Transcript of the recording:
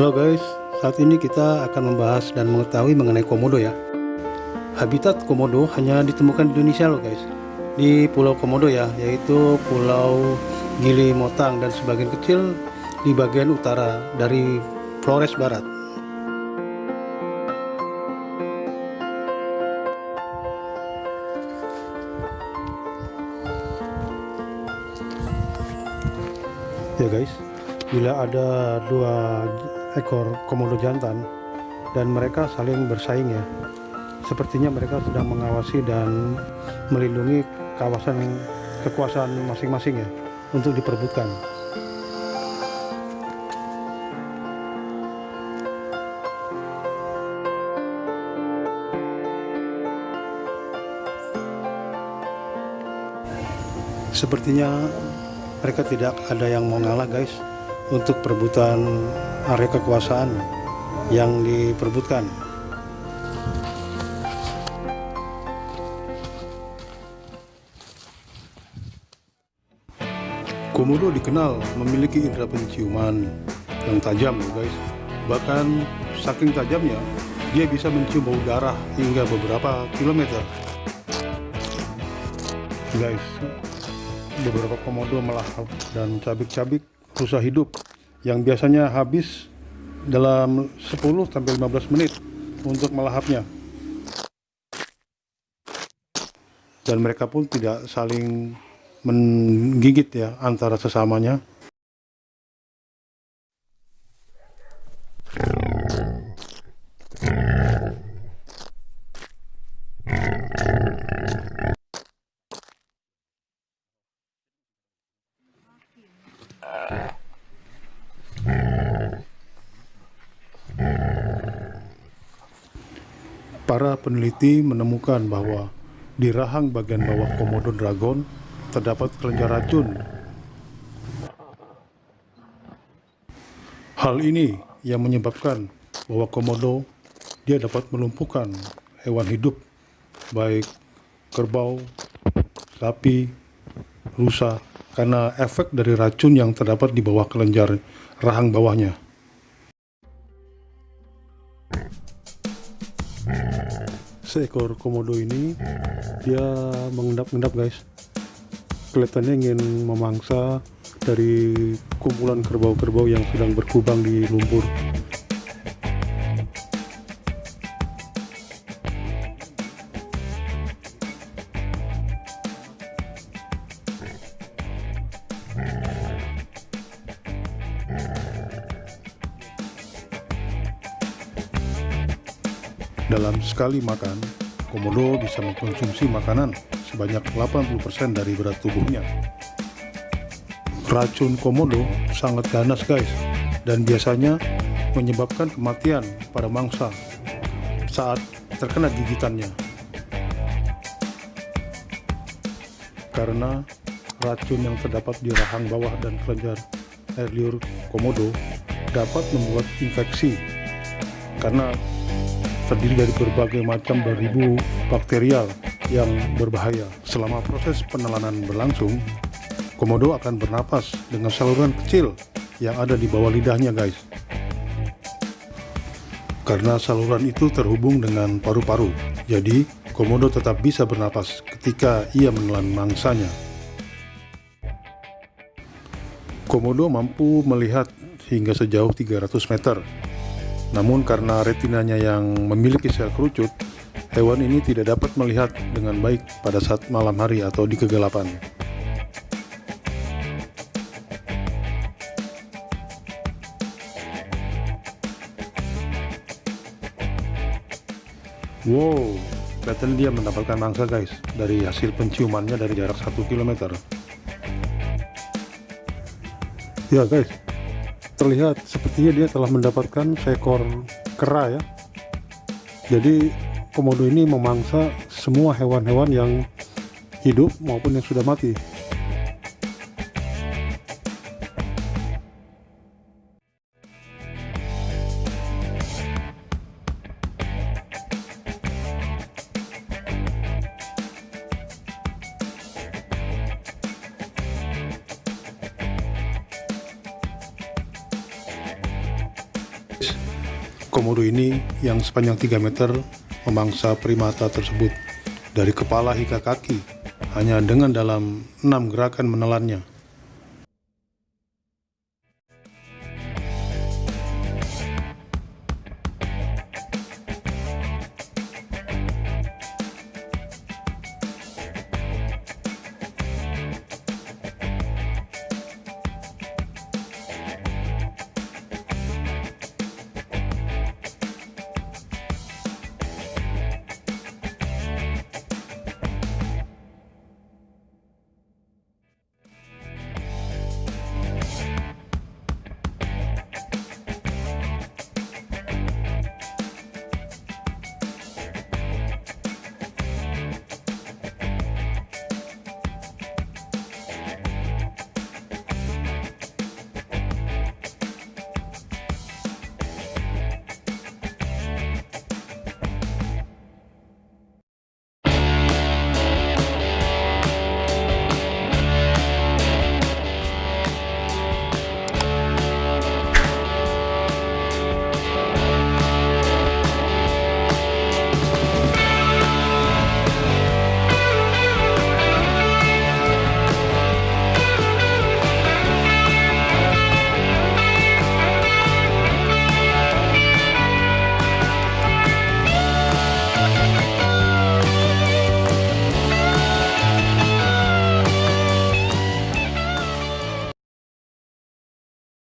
Halo guys, saat ini kita akan membahas dan mengetahui mengenai komodo ya. Habitat komodo hanya ditemukan di Indonesia loh guys. Di Pulau Komodo ya, yaitu Pulau Gili Motang dan sebagian kecil di bagian utara dari Flores Barat. Ya guys, bila ada dua ekor komodo jantan. Dan mereka saling bersaing ya. Sepertinya mereka sedang mengawasi dan melindungi kawasan kekuasaan masing-masing ya untuk diperbutkan sepertinya mereka tidak ada yang mau ngalah guys untuk perebutan area kekuasaan yang diperebutkan Komodo dikenal memiliki indera penciuman yang tajam guys. Bahkan saking tajamnya dia bisa mencium bau darah hingga beberapa kilometer. Guys beberapa komodo melahap dan cabik-cabik rusa hidup yang biasanya habis dalam 10-15 menit untuk melahapnya. Dan mereka pun tidak saling menggigit ya antara sesamanya Para peneliti menemukan bahwa di rahang bagian bawah komodo dragon terdapat kelenjar racun. Hal ini yang menyebabkan bahwa komodo dia dapat melumpuhkan hewan hidup baik kerbau, sapi, rusa karena efek dari racun yang terdapat di bawah kelenjar rahang bawahnya. Seekor komodo ini dia mengendap-endap guys. Kelihatannya ingin memangsa dari kumpulan kerbau-kerbau yang sedang berkubang di lumpur Dalam sekali makan, komodo bisa mengkonsumsi makanan sebanyak 80% dari berat tubuhnya. Racun komodo sangat ganas guys, dan biasanya menyebabkan kematian pada mangsa saat terkena gigitannya. Karena racun yang terdapat di rahang bawah dan kelenjar air liur komodo dapat membuat infeksi karena terdiri dari berbagai macam beribu bakterial yang berbahaya. Selama proses penelanan berlangsung, komodo akan bernapas dengan saluran kecil yang ada di bawah lidahnya guys. Karena saluran itu terhubung dengan paru-paru, jadi komodo tetap bisa bernapas ketika ia menelan mangsanya. Komodo mampu melihat hingga sejauh 300 meter namun karena retinanya yang memiliki sel kerucut, hewan ini tidak dapat melihat dengan baik pada saat malam hari atau di kegelapan. Wow, kelihatan dia mendapatkan mangsa guys dari hasil penciumannya dari jarak 1 km. Ya guys, terlihat sepertinya dia telah mendapatkan seekor kera ya. Jadi komodo ini memangsa semua hewan-hewan yang hidup maupun yang sudah mati Komodo ini yang sepanjang 3 meter memangsa primata tersebut dari kepala hingga kaki hanya dengan dalam enam gerakan menelannya.